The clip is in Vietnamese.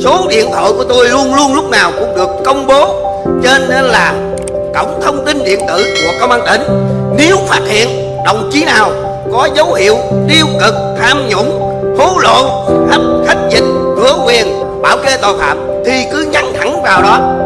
số điện thoại của tôi luôn luôn lúc nào cũng được công bố. Trên là cổng thông tin điện tử của công an tỉnh, nếu phát hiện đồng chí nào có dấu hiệu tiêu cực, tham nhũng hối lộ hấp khách dịch cửa quyền, bảo kê tội phạm thì cứ nhắn thẳng vào đó.